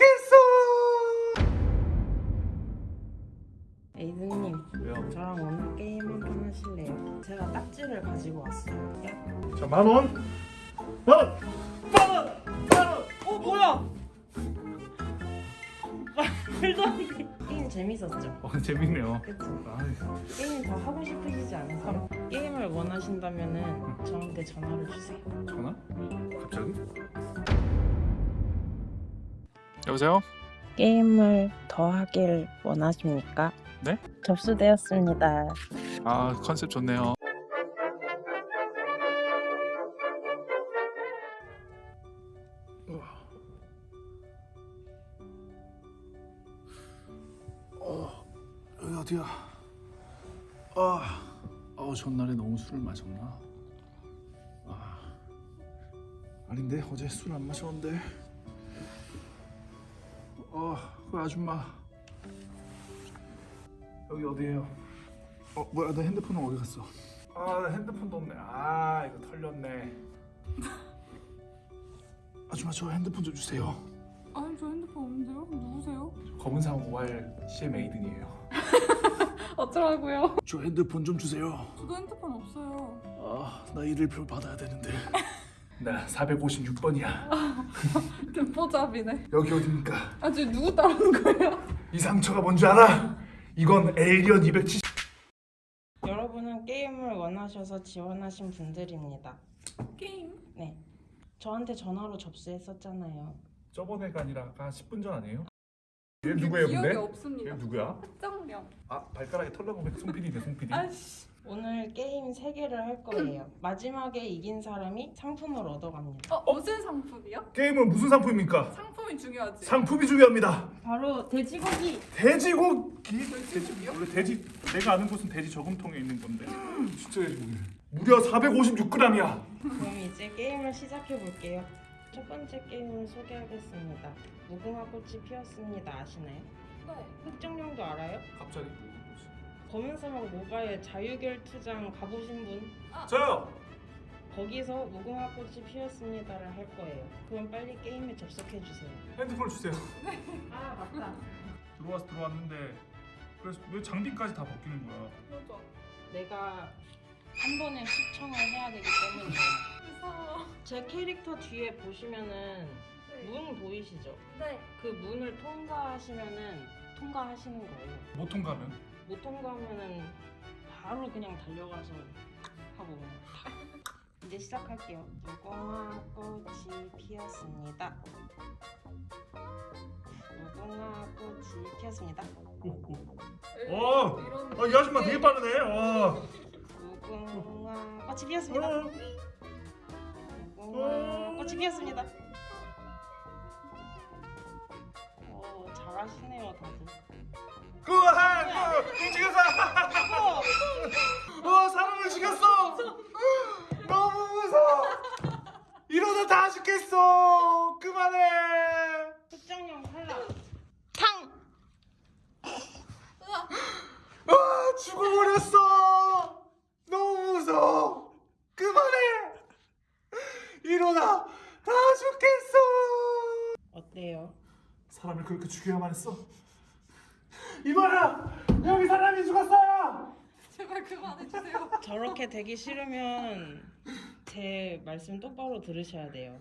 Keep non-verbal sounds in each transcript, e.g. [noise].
죽겠어. 에이드님 왜요? 저랑 오늘 게임 한판 하실래요? 제가 딱지를 가지고 왔어요 야. 자, 만 원. 만 원. 만 원. 만 원. 어 뭐야 말도 안 돼. 게임 재밌었죠? 어, 재밌네요. 그쵸? 아, 게임 더 하고 싶으시지 않으세요? 게임을 원하신다면 은 저한테 전화를 주세요 전화? 갑자기? 여보세요? 게임을 더 하길 원하십니까? 네? 접수되었습니다 아, 컨셉 좋네요. 어, 여기 어디야? 아, 어, 전날에 너무 술을 마셨나? 아, 아닌데 어제 술 안 마셨는데. 어, 그 아줌마 여기 어디예요? 어, 뭐야, 내 핸드폰은 어디 갔어? 아, 나 핸드폰도 없네. 아, 이거 털렸네. [laughs] 아줌마 저 핸드폰 좀 주세요. 아니 저 핸드폰 없는데요? 누구세요? 검은상 5할 CM 에이든이에요. [laughs] 어쩌라고요? 저 핸드폰 좀 주세요. 저도 핸드폰 없어요. 아, 나 일일표 받아야 되는데. [laughs] 나 456번이야. 듣보잡이네. [laughs] 여기 어딥니까? 아 지금 누구 따르는 거예요? 이 상처가 뭔지 알아? 이건 에이리언 270. 여러분은 게임을 원하셔서 지원하신 분들입니다 게임? 네 저한테 전화로 접수했었잖아요 저번에가 아니라 아까 10분 전 아니에요? 얘 누구예요, 기억이 근데? 없습니다. 얘 누구야? 특정령. 아, 발가락에 털 나고 송PD네, 송PD. 아씨. 오늘 게임 3개를 할 거예요 마지막에 이긴 사람이 상품을 얻어갑니다 어 무슨 상품이요? 게임은 무슨 상품입니까? 상품이 중요하지. 상품이 중요합니다. 바로 돼지고기 돼지고기. 돼지 원래 돼지 내가 아는 곳은 돼지 저금통에 있는 건데. 진짜 돼지고기. 무려 456g이야. 그럼 이제 게임을 시작해 볼게요. 첫 번째 게임을 소개하겠습니다. 무궁화 꽃이 피었습니다. 아시나요? 네. 흑정령도 알아요? 갑자기. 검은 사막 모바일 자유결 투장 가보신 분? 저요. 거기서 무궁화 꽃이 피었습니다를 할 거예요. 그럼 빨리 게임에 접속해 주세요. 핸드폰 주세요. [laughs] 아 맞다. 들어와서 들어왔는데 그래서 왜 장비까지 다 바뀌는 거야? 맞아. 내가 한 번에 시청을 해야 되기 때문에 [laughs] 무서워. 제 캐릭터 뒤에 보시면은 문 보이시죠? 네. 그 문을 통과하시면은 통과하시는 거예요. 못 통과면? 못 통과하면은 바로 그냥 달려가서 하고 이제 시작할게요. 무궁화 꽃이 피었습니다. 무궁화 꽃이 피었습니다. 오, 오. 어. 아, 이 아줌마 되게 빠르네. 어. 무궁화 꽃이 피었습니다. 어. 무궁화 꽃이 피었습니다. 오 잘하시네요 다들. 우와, 그 죽였어. 와, 사람을 죽였어. 너무 무서워. 이러다 다 죽겠어. 그만해. 특정형 탈락. 탕. 아, 죽어버렸어. 너무 무서워. 그만해. 이러다 다 죽겠어. 어때요? 사람을 그렇게 죽여야만 했어. 이봐라, 여기 사람이 죽었어요. 제발 그만해주세요. [laughs] 저렇게 되기 싫으면 제 말씀 똑바로 들으셔야 돼요.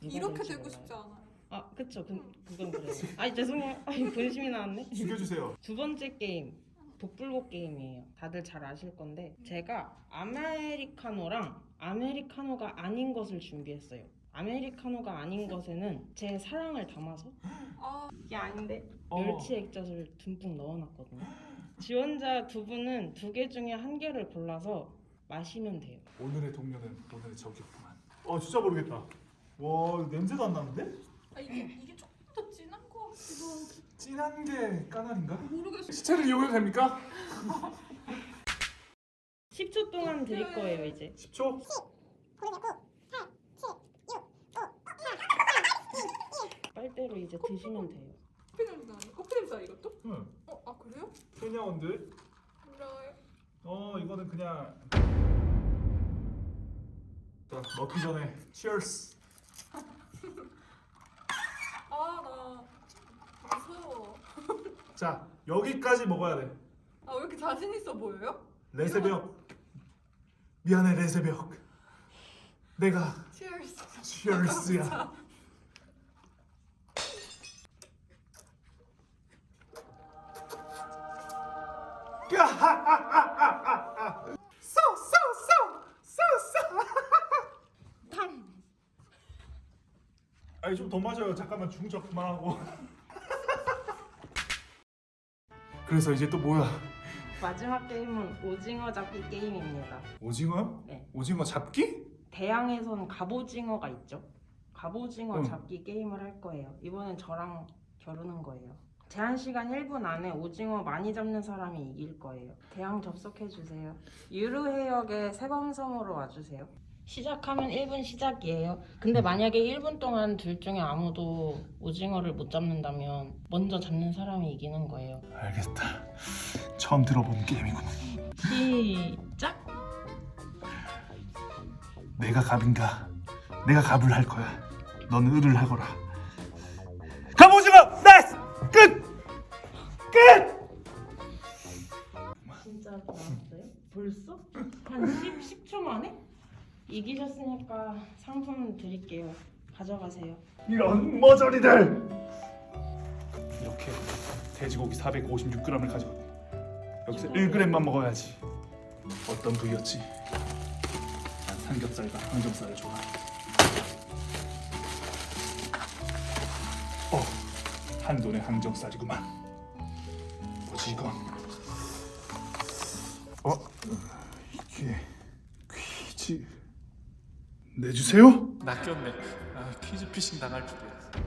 누가 이렇게 될지 되고 몰라요. 싶지 않아요. 아 그쵸 그, 그건 그래요. 아니 죄송해요. 아니 본심이 나왔네. 죽여주세요. 두 번째 게임 복불복 게임이에요. 다들 잘 아실 건데 제가 아메리카노랑 아메리카노가 아닌 것을 준비했어요. 아메리카노가 아닌 것에는 제 사랑을 담아서 아 이게 아닌데 어. 멸치 액젓을 듬뿍 넣어놨거든요. 지원자 두 분은 두 개 중에 한 개를 골라서 마시면 돼요. 오늘의 동료는 오늘의 적이었구만. 어, 진짜 모르겠다. 와, 냄새도 안 나는데? 아, 이게 이게 조금 더 진한 거 같기도 하고. 진한 게 까나리인가? 모르겠어. 시체를 이용해도 됩니까? 10초 동안 드릴 거예요 이제. 10초? 빨대로 이제 드시면 돼요. 커피 냄새 나네. 커피 냄새 이것도? 응. 어, 아 그래요? 케냐원들. 몰라요. 어, 이거는 그냥. 자, 먹기 전에 치얼스. [laughs] 아나 무서워. [laughs] 자 여기까지 먹어야 돼. 아 왜 이렇게 자신 있어 보여요? 레새벽. 미안해 레새벽. 내가 Cheers. 치얼스야. [laughs] 아니 좀더 맞아요. 잠깐만 중적 그만하고. 그래서 이제 또 뭐야? 마지막 게임은 오징어 잡기 게임입니다. 오징어? 네. 오징어 잡기? 대양에서는 갑오징어가 있죠. 갑오징어 응. 잡기 게임을 할 거예요. 이번엔 저랑 겨루는 거예요. 제한 시간 1분 안에 오징어 많이 잡는 사람이 이길 거예요. 대양 접속해 주세요. 유르해역의 세범섬으로 와주세요. 시작하면 1분 시작이에요. 근데 만약에 1분 동안 둘 중에 아무도 오징어를 못 잡는다면 먼저 잡는 사람이 이기는 거예요. 알겠다. 처음 들어본 게임이군. 시작! 내가 갑인가? 내가 갑을 할 거야. 넌 을을 하거라. 이기셨으니까 상품 드릴게요. 가져가세요. 이런 머저리들. 이렇게 돼지고기 456g을 가져왔네. 여기서 1g만 먹어야지. 어떤 부위였지? 난 삼겹살과 항정살을 좋아해. 어, 한 돈의 항정살이구만. 뭐지 이건? 어, 이게 퀴즈 내주세요? 낚였네. 아, 퀴즈 피싱 당할 줄이야.